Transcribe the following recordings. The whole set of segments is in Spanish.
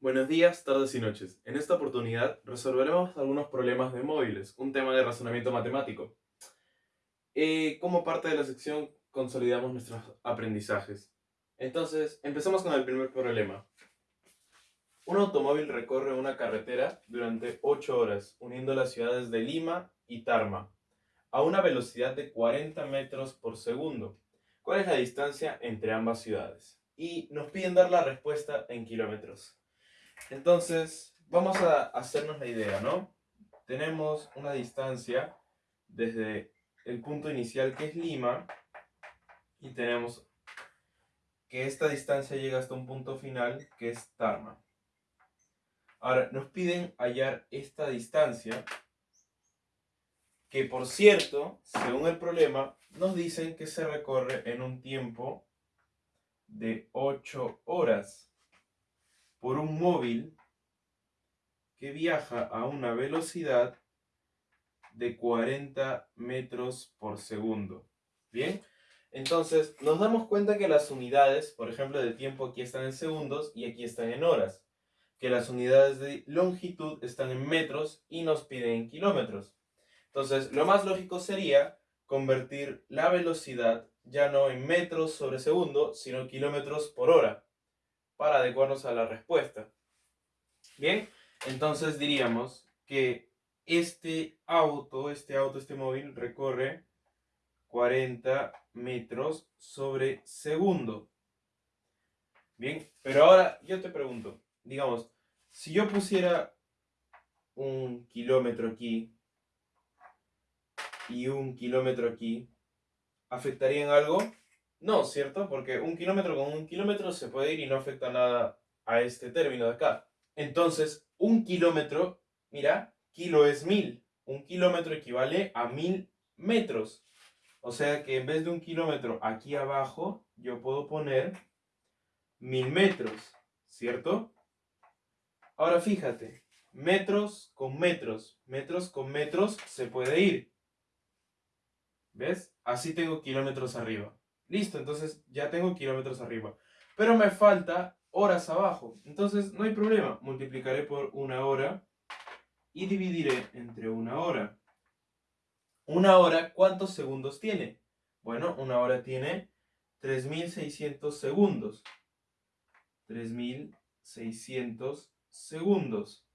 Buenos días, tardes y noches. En esta oportunidad resolveremos algunos problemas de móviles, un tema de razonamiento matemático. Eh, como parte de la sección consolidamos nuestros aprendizajes. Entonces, empezamos con el primer problema. Un automóvil recorre una carretera durante 8 horas, uniendo las ciudades de Lima y Tarma, a una velocidad de 40 metros por segundo. ¿Cuál es la distancia entre ambas ciudades? Y nos piden dar la respuesta en kilómetros. Entonces, vamos a hacernos la idea, ¿no? Tenemos una distancia desde el punto inicial que es Lima y tenemos que esta distancia llega hasta un punto final que es Tarma. Ahora, nos piden hallar esta distancia que por cierto, según el problema, nos dicen que se recorre en un tiempo de 8 horas por un móvil que viaja a una velocidad de 40 metros por segundo. ¿Bien? Entonces, nos damos cuenta que las unidades, por ejemplo, de tiempo aquí están en segundos y aquí están en horas. Que las unidades de longitud están en metros y nos piden en kilómetros. Entonces, lo más lógico sería convertir la velocidad ya no en metros sobre segundo, sino kilómetros por hora para adecuarnos a la respuesta. Bien, entonces diríamos que este auto, este auto, este móvil recorre 40 metros sobre segundo. Bien, pero ahora yo te pregunto, digamos, si yo pusiera un kilómetro aquí y un kilómetro aquí, ¿afectarían algo? No, ¿cierto? Porque un kilómetro con un kilómetro se puede ir y no afecta nada a este término de acá. Entonces, un kilómetro, mira, kilo es mil. Un kilómetro equivale a mil metros. O sea que en vez de un kilómetro aquí abajo, yo puedo poner mil metros, ¿cierto? Ahora fíjate, metros con metros, metros con metros se puede ir. ¿Ves? Así tengo kilómetros arriba. Listo, entonces ya tengo kilómetros arriba. Pero me falta horas abajo. Entonces no hay problema. Multiplicaré por una hora y dividiré entre una hora. Una hora, ¿cuántos segundos tiene? Bueno, una hora tiene 3600 segundos. 3600 segundos.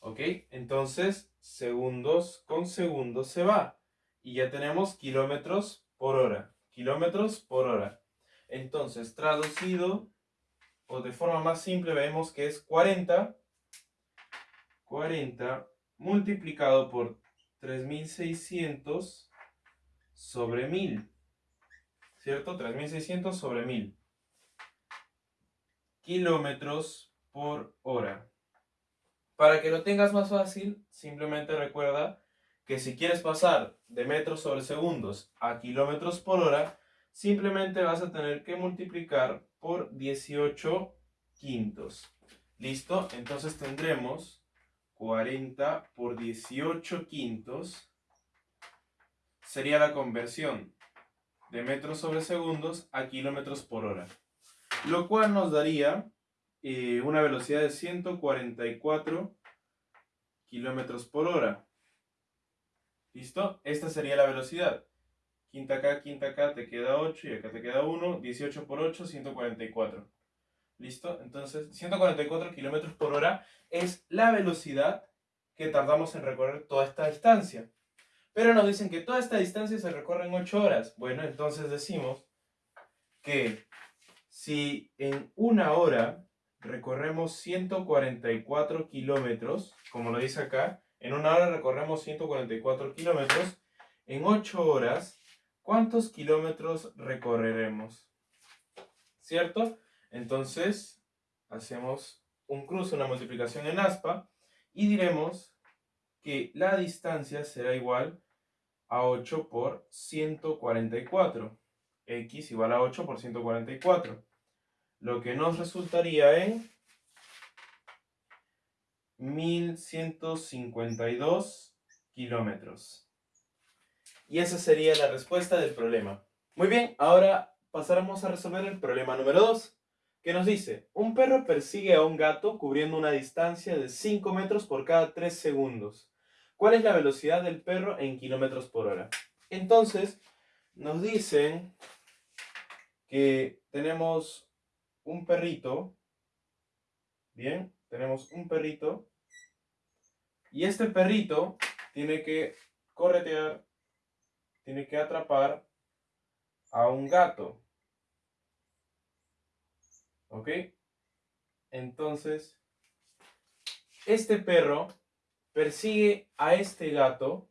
¿Ok? Entonces, segundos con segundos se va. Y ya tenemos kilómetros por hora kilómetros por hora. Entonces, traducido o de forma más simple, vemos que es 40, 40 multiplicado por 3600 sobre 1000. ¿Cierto? 3600 sobre 1000. Kilómetros por hora. Para que lo tengas más fácil, simplemente recuerda que si quieres pasar de metros sobre segundos a kilómetros por hora, simplemente vas a tener que multiplicar por 18 quintos. ¿Listo? Entonces tendremos 40 por 18 quintos. Sería la conversión de metros sobre segundos a kilómetros por hora. Lo cual nos daría eh, una velocidad de 144 kilómetros por hora. ¿Listo? Esta sería la velocidad. Quinta acá, quinta acá, te queda 8 y acá te queda 1. 18 por 8, 144. ¿Listo? Entonces, 144 kilómetros por hora es la velocidad que tardamos en recorrer toda esta distancia. Pero nos dicen que toda esta distancia se recorre en 8 horas. Bueno, entonces decimos que si en una hora recorremos 144 kilómetros, como lo dice acá, en una hora recorremos 144 kilómetros. En 8 horas, ¿cuántos kilómetros recorreremos? ¿Cierto? Entonces, hacemos un cruce, una multiplicación en aspa y diremos que la distancia será igual a 8 por 144. X igual a 8 por 144. Lo que nos resultaría en 1152 kilómetros. Y esa sería la respuesta del problema. Muy bien, ahora pasaremos a resolver el problema número 2. que nos dice, un perro persigue a un gato cubriendo una distancia de 5 metros por cada 3 segundos. ¿Cuál es la velocidad del perro en kilómetros por hora? Entonces, nos dicen que tenemos un perrito, bien, tenemos un perrito, y este perrito tiene que corretear, tiene que atrapar a un gato. ¿Ok? Entonces, este perro persigue a este gato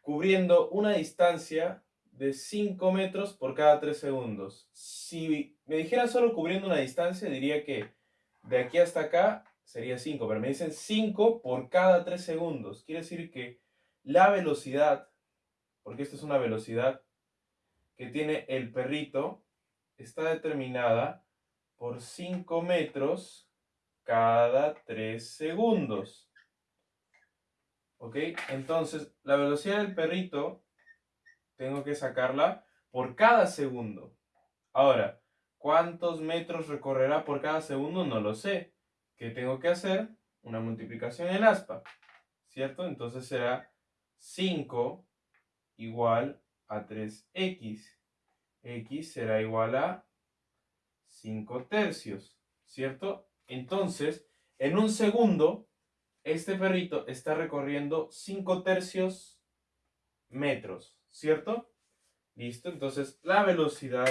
cubriendo una distancia de 5 metros por cada 3 segundos. Si me dijera solo cubriendo una distancia, diría que de aquí hasta acá sería 5, pero me dicen 5 por cada 3 segundos. Quiere decir que la velocidad, porque esta es una velocidad que tiene el perrito, está determinada por 5 metros cada 3 segundos. ¿Ok? Entonces, la velocidad del perrito tengo que sacarla por cada segundo. Ahora, ¿cuántos metros recorrerá por cada segundo? No lo sé. ¿Qué tengo que hacer? Una multiplicación en aspa. ¿Cierto? Entonces será 5 igual a 3x. x será igual a 5 tercios. ¿Cierto? Entonces, en un segundo, este perrito está recorriendo 5 tercios metros, ¿cierto? Listo, entonces la velocidad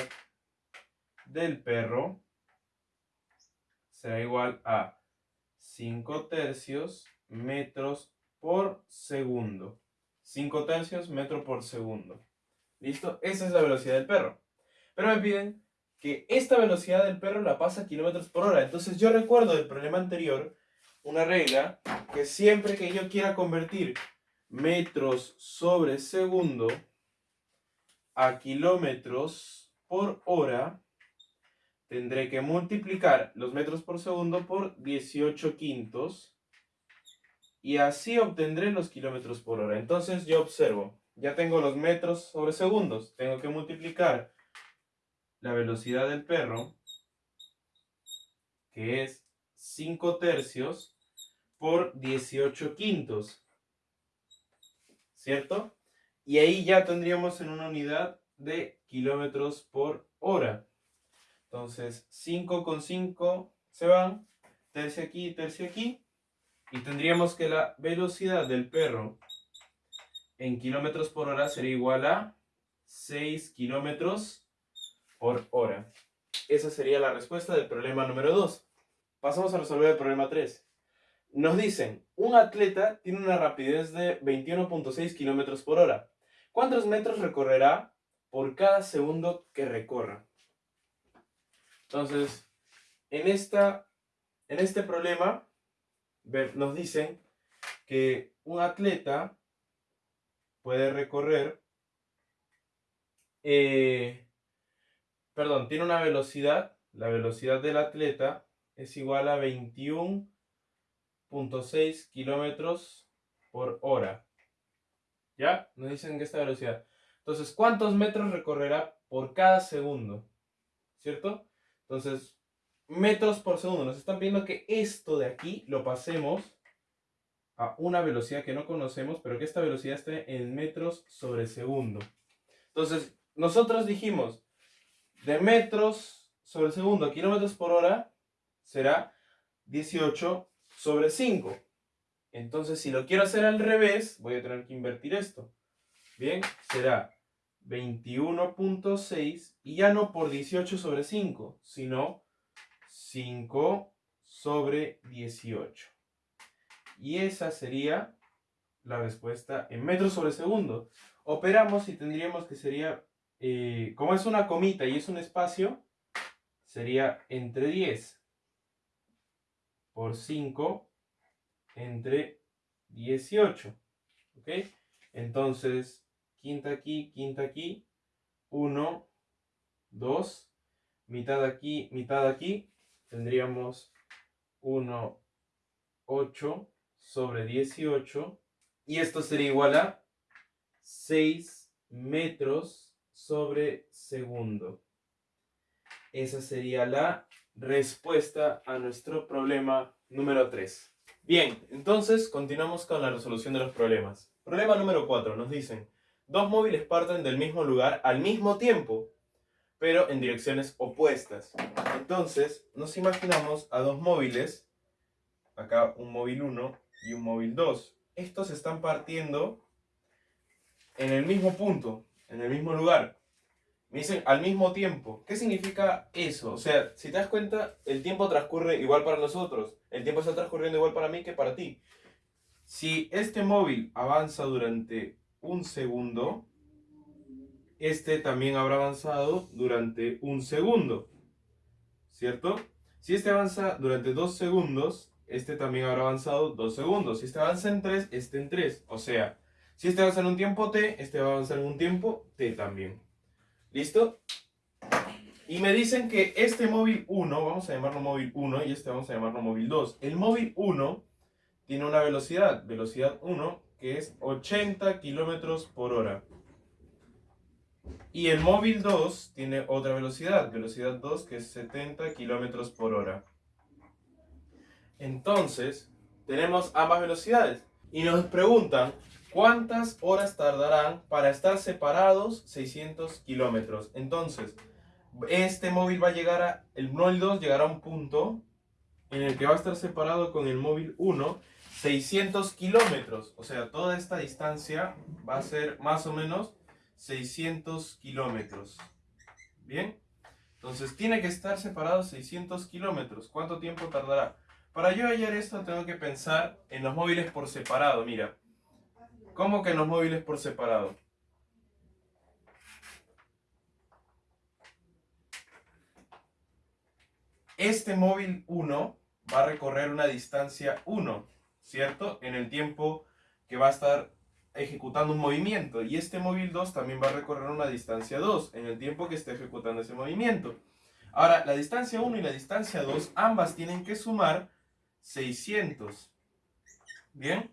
del perro será igual a 5 tercios metros por segundo. 5 tercios metro por segundo. ¿Listo? Esa es la velocidad del perro. Pero me piden que esta velocidad del perro la pasa a kilómetros por hora. Entonces yo recuerdo del problema anterior una regla que siempre que yo quiera convertir metros sobre segundo a kilómetros por hora, tendré que multiplicar los metros por segundo por 18 quintos y así obtendré los kilómetros por hora. Entonces yo observo, ya tengo los metros sobre segundos, tengo que multiplicar la velocidad del perro, que es 5 tercios, por 18 quintos. ¿Cierto? Y ahí ya tendríamos en una unidad de kilómetros por hora. Entonces, 5 con 5 se van, tercio aquí, tercio aquí. Y tendríamos que la velocidad del perro en kilómetros por hora sería igual a 6 kilómetros por hora. Esa sería la respuesta del problema número 2. Pasamos a resolver el problema 3. Nos dicen, un atleta tiene una rapidez de 21.6 kilómetros por hora. ¿Cuántos metros recorrerá por cada segundo que recorra? Entonces, en, esta, en este problema nos dicen que un atleta puede recorrer eh, perdón, tiene una velocidad, la velocidad del atleta es igual a 21.6 kilómetros por hora. ¿Ya? Nos dicen que esta velocidad. Entonces, ¿cuántos metros recorrerá por cada segundo? ¿Cierto? Entonces, metros por segundo. Nos están pidiendo que esto de aquí lo pasemos a una velocidad que no conocemos, pero que esta velocidad esté en metros sobre segundo. Entonces, nosotros dijimos, de metros sobre segundo a kilómetros por hora será 18 sobre 5. Entonces, si lo quiero hacer al revés, voy a tener que invertir esto. Bien, será 21.6 y ya no por 18 sobre 5, sino 5 sobre 18. Y esa sería la respuesta en metros sobre segundo. Operamos y tendríamos que sería eh, como es una comita y es un espacio, sería entre 10 por 5 entre 18. ¿Ok? Entonces, quinta aquí, quinta aquí, 1, 2, mitad aquí, mitad aquí, tendríamos 1, 8 sobre 18. Y esto sería igual a 6 metros sobre segundo. Esa sería la respuesta a nuestro problema número 3. Bien, entonces continuamos con la resolución de los problemas. Problema número 4. Nos dicen, dos móviles parten del mismo lugar al mismo tiempo, pero en direcciones opuestas. Entonces, nos imaginamos a dos móviles, acá un móvil 1 y un móvil 2. Estos están partiendo en el mismo punto, en el mismo lugar. Me dicen al mismo tiempo. ¿Qué significa eso? O sea, si te das cuenta, el tiempo transcurre igual para nosotros. El tiempo está transcurriendo igual para mí que para ti. Si este móvil avanza durante un segundo, este también habrá avanzado durante un segundo. ¿Cierto? Si este avanza durante dos segundos, este también habrá avanzado dos segundos. Si este avanza en tres, este en tres. O sea, si este avanza en un tiempo t, este va a avanzar en un tiempo t también. ¿Listo? Y me dicen que este móvil 1, vamos a llamarlo móvil 1 y este vamos a llamarlo móvil 2. El móvil 1 tiene una velocidad, velocidad 1, que es 80 kilómetros por hora. Y el móvil 2 tiene otra velocidad, velocidad 2, que es 70 kilómetros por hora. Entonces, tenemos ambas velocidades. Y nos preguntan ¿Cuántas horas tardarán para estar separados 600 kilómetros? Entonces, este móvil va a llegar a, el móvil 2 llegará a un punto en el que va a estar separado con el móvil 1 600 kilómetros. O sea, toda esta distancia va a ser más o menos 600 kilómetros. ¿Bien? Entonces, tiene que estar separado 600 kilómetros. ¿Cuánto tiempo tardará? Para yo hallar esto, tengo que pensar en los móviles por separado. Mira, ¿Cómo que en los móviles por separado? Este móvil 1 va a recorrer una distancia 1, ¿cierto? En el tiempo que va a estar ejecutando un movimiento. Y este móvil 2 también va a recorrer una distancia 2 en el tiempo que esté ejecutando ese movimiento. Ahora, la distancia 1 y la distancia 2, ambas tienen que sumar 600. ¿Bien?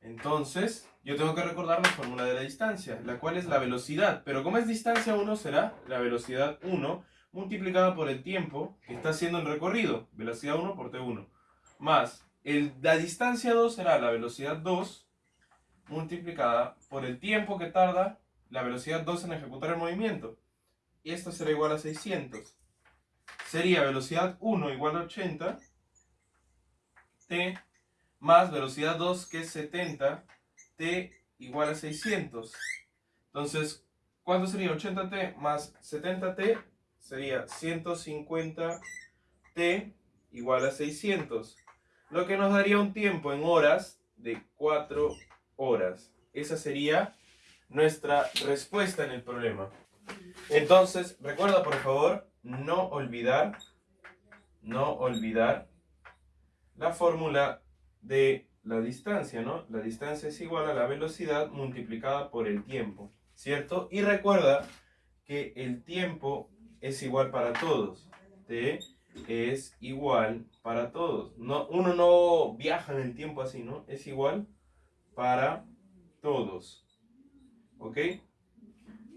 Entonces, yo tengo que recordar la fórmula de la distancia, la cual es la velocidad. Pero como es distancia 1, será la velocidad 1 multiplicada por el tiempo que está haciendo el recorrido. Velocidad 1 por T1. Más la distancia 2 será la velocidad 2 multiplicada por el tiempo que tarda la velocidad 2 en ejecutar el movimiento. Y esto será igual a 600. Sería velocidad 1 igual a 80. T más velocidad 2 que es 70, t igual a 600. Entonces, ¿cuánto sería 80t más 70t? Sería 150t igual a 600. Lo que nos daría un tiempo en horas de 4 horas. Esa sería nuestra respuesta en el problema. Entonces, recuerda por favor no olvidar, no olvidar la fórmula de la distancia, ¿no? La distancia es igual a la velocidad multiplicada por el tiempo, ¿cierto? Y recuerda que el tiempo es igual para todos. T es igual para todos. No, uno no viaja en el tiempo así, ¿no? Es igual para todos. ¿Ok?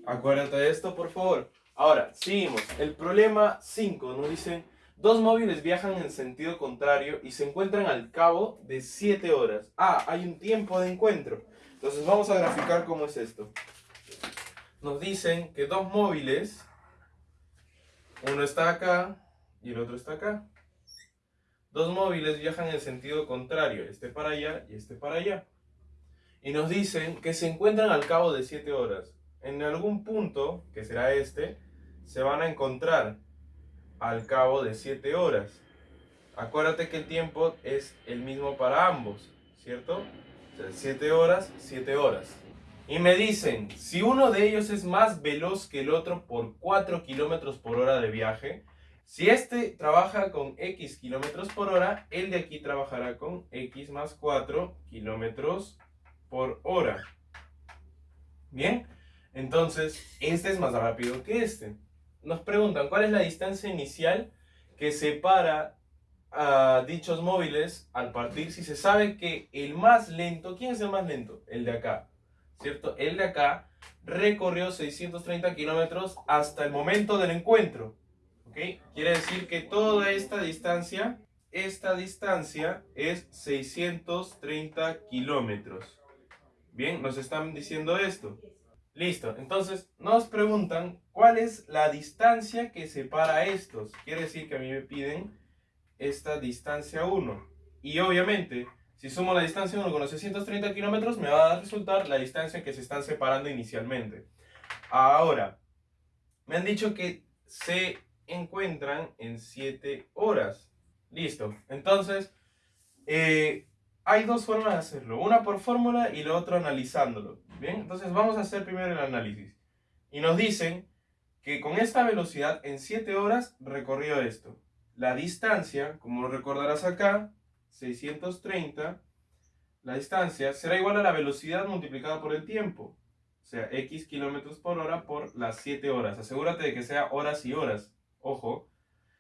Acuérdate de esto, por favor. Ahora, seguimos. El problema 5 nos dice Dos móviles viajan en sentido contrario y se encuentran al cabo de 7 horas. Ah, hay un tiempo de encuentro. Entonces vamos a graficar cómo es esto. Nos dicen que dos móviles, uno está acá y el otro está acá. Dos móviles viajan en sentido contrario, este para allá y este para allá. Y nos dicen que se encuentran al cabo de 7 horas. En algún punto, que será este, se van a encontrar al cabo de 7 horas. Acuérdate que el tiempo es el mismo para ambos, ¿cierto? 7 horas, 7 horas. Y me dicen, si uno de ellos es más veloz que el otro por 4 kilómetros por hora de viaje, si este trabaja con X kilómetros por hora, el de aquí trabajará con X más 4 kilómetros por hora. Bien, entonces este es más rápido que este nos preguntan cuál es la distancia inicial que separa a dichos móviles al partir si se sabe que el más lento, ¿quién es el más lento? El de acá, ¿cierto? El de acá recorrió 630 kilómetros hasta el momento del encuentro. Quiere decir que toda esta distancia, esta distancia es 630 kilómetros. Bien, nos están diciendo esto. Listo, entonces nos preguntan cuál es la distancia que separa estos. Quiere decir que a mí me piden esta distancia 1. Y obviamente, si sumo la distancia 1 con los 630 kilómetros, me va a resultar la distancia que se están separando inicialmente. Ahora, me han dicho que se encuentran en 7 horas. Listo. Entonces, eh, hay dos formas de hacerlo. Una por fórmula y la otra analizándolo. Bien, entonces vamos a hacer primero el análisis. Y nos dicen que con esta velocidad en 7 horas recorrió esto. La distancia, como lo recordarás acá, 630, la distancia será igual a la velocidad multiplicada por el tiempo. O sea, x kilómetros por hora por las 7 horas. Asegúrate de que sea horas y horas. Ojo.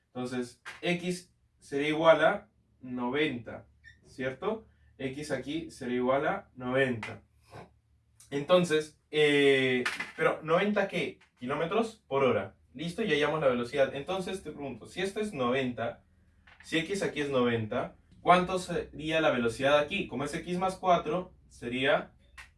Entonces, x sería igual a 90, ¿cierto? x aquí sería igual a 90. Entonces, eh, pero 90 qué? Kilómetros por hora. Listo, ya hallamos la velocidad. Entonces te pregunto, si esto es 90, si x aquí es 90, ¿cuánto sería la velocidad aquí? Como es x más 4, sería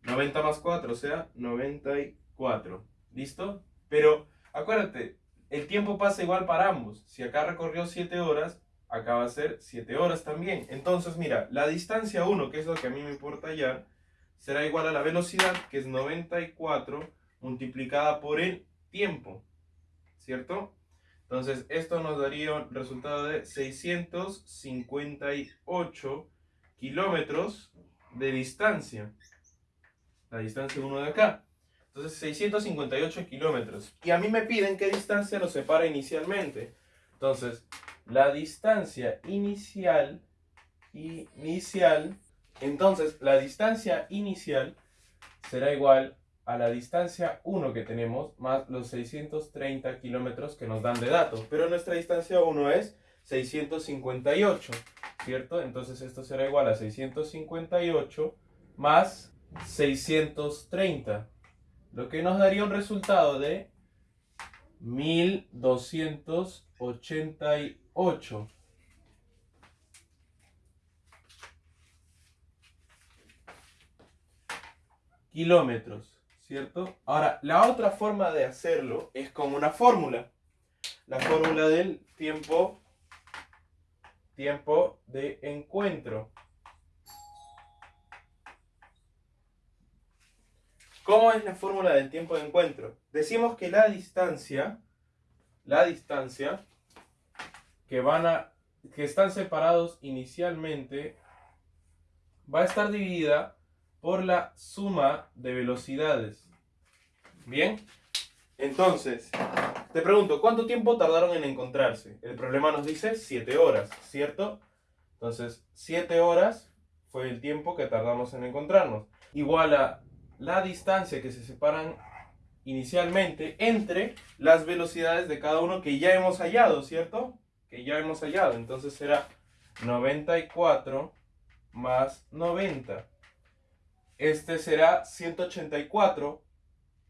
90 más 4, o sea, 94. ¿Listo? Pero acuérdate, el tiempo pasa igual para ambos. Si acá recorrió 7 horas, acá va a ser 7 horas también. Entonces, mira, la distancia 1, que es lo que a mí me importa ya, será igual a la velocidad, que es 94 multiplicada por el tiempo, ¿cierto? Entonces, esto nos daría un resultado de 658 kilómetros de distancia. La distancia 1 de acá. Entonces, 658 kilómetros. Y a mí me piden qué distancia nos separa inicialmente. Entonces, la distancia inicial, inicial, entonces la distancia inicial será igual a la distancia 1 que tenemos más los 630 kilómetros que nos dan de datos. Pero nuestra distancia 1 es 658, ¿cierto? Entonces esto será igual a 658 más 630, lo que nos daría un resultado de 1288. kilómetros, ¿cierto? Ahora, la otra forma de hacerlo es con una fórmula. La fórmula del tiempo, tiempo de encuentro. ¿Cómo es la fórmula del tiempo de encuentro? Decimos que la distancia, la distancia que van a, que están separados inicialmente, va a estar dividida por la suma de velocidades. Bien, entonces, te pregunto, ¿cuánto tiempo tardaron en encontrarse? El problema nos dice 7 horas, ¿cierto? Entonces, 7 horas fue el tiempo que tardamos en encontrarnos. Igual a la distancia que se separan inicialmente entre las velocidades de cada uno que ya hemos hallado, ¿cierto? Que ya hemos hallado. Entonces será 94 más 90. Este será 184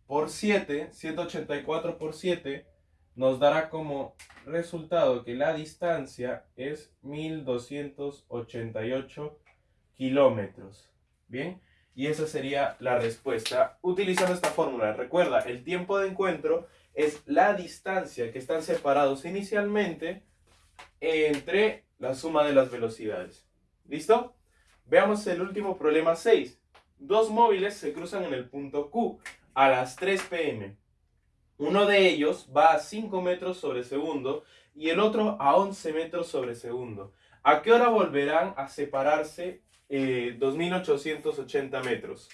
por 7. 184 por 7 nos dará como resultado que la distancia es 1288 kilómetros. Bien. Y esa sería la respuesta utilizando esta fórmula. Recuerda, el tiempo de encuentro es la distancia que están separados inicialmente entre la suma de las velocidades. ¿Listo? Veamos el último problema 6. Dos móviles se cruzan en el punto Q a las 3 pm. Uno de ellos va a 5 metros sobre segundo y el otro a 11 metros sobre segundo. ¿A qué hora volverán a separarse 2.880 eh, metros.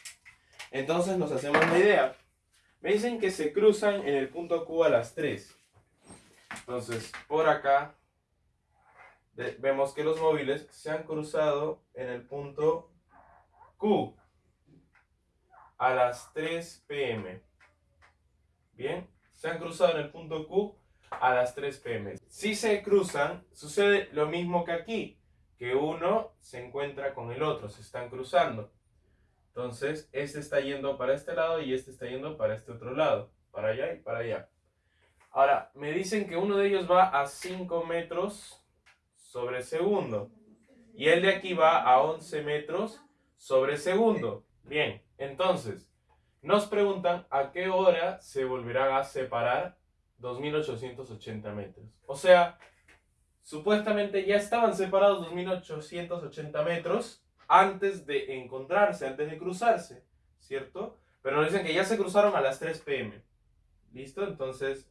Entonces nos hacemos la idea. Me dicen que se cruzan en el punto Q a las 3. Entonces, por acá vemos que los móviles se han cruzado en el punto Q a las 3 pm. Bien, se han cruzado en el punto Q a las 3 pm. Si se cruzan, sucede lo mismo que aquí que uno se encuentra con el otro, se están cruzando. Entonces, este está yendo para este lado y este está yendo para este otro lado, para allá y para allá. Ahora, me dicen que uno de ellos va a 5 metros sobre segundo. Y el de aquí va a 11 metros sobre segundo. Bien, entonces, nos preguntan a qué hora se volverán a separar 2880 metros. O sea, supuestamente ya estaban separados 2880 metros antes de encontrarse, antes de cruzarse, ¿cierto? Pero nos dicen que ya se cruzaron a las 3 pm. ¿Listo? Entonces,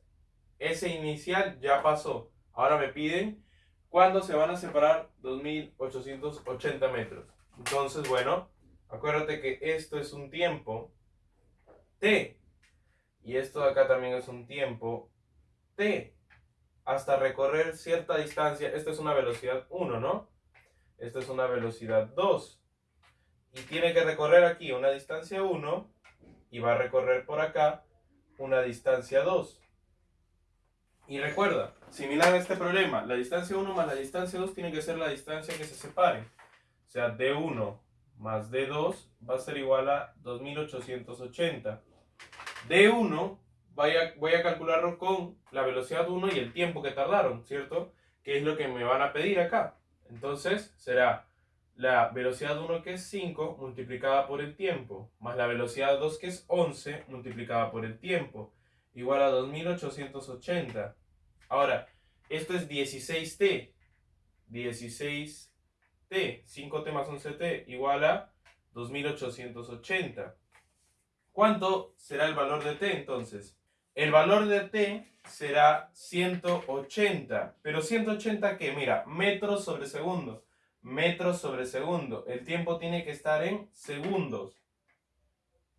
ese inicial ya pasó. Ahora me piden cuándo se van a separar 2880 metros. Entonces, bueno, acuérdate que esto es un tiempo t. Y esto de acá también es un tiempo t. Hasta recorrer cierta distancia. Esta es una velocidad 1, ¿no? Esta es una velocidad 2. Y tiene que recorrer aquí una distancia 1 y va a recorrer por acá una distancia 2. Y recuerda, similar a este problema, la distancia 1 más la distancia 2 tiene que ser la distancia que se separe. O sea, D1 más D2 va a ser igual a 2880. D1 voy a, voy a calcularlo con la velocidad 1 y el tiempo que tardaron, ¿cierto? Que es lo que me van a pedir acá. Entonces será la velocidad 1 que es 5 multiplicada por el tiempo, más la velocidad 2 que es 11 multiplicada por el tiempo, igual a 2880. Ahora, esto es 16t. 16t. 5t más 11t igual a 2880. ¿Cuánto será el valor de t entonces? El valor de t será 180. ¿Pero 180 qué? Mira, metros sobre segundo. Metros sobre segundo. El tiempo tiene que estar en segundos.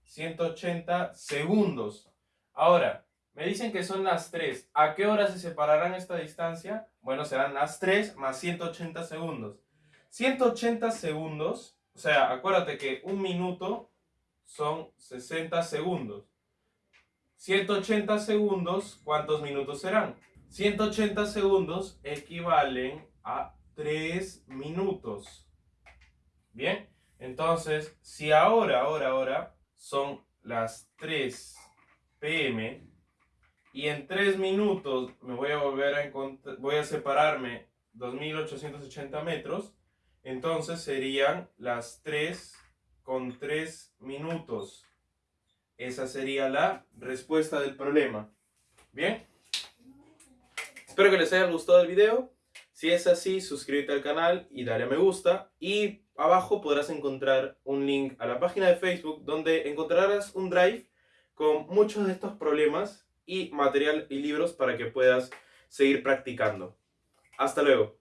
180 segundos. Ahora, me dicen que son las 3. ¿A qué hora se separarán esta distancia? Bueno, serán las 3 más 180 segundos. 180 segundos, o sea, acuérdate que un minuto son 60 segundos. 180 segundos, ¿cuántos minutos serán? 180 segundos equivalen a 3 minutos. Bien, entonces, si ahora, ahora, ahora son las 3 pm, y en 3 minutos me voy a volver a encontrar, voy a separarme 2880 metros, entonces serían las 3 con 3 minutos. Esa sería la respuesta del problema. ¿Bien? Espero que les haya gustado el video. Si es así, suscríbete al canal y dale a me gusta. Y abajo podrás encontrar un link a la página de Facebook donde encontrarás un drive con muchos de estos problemas y material y libros para que puedas seguir practicando. Hasta luego.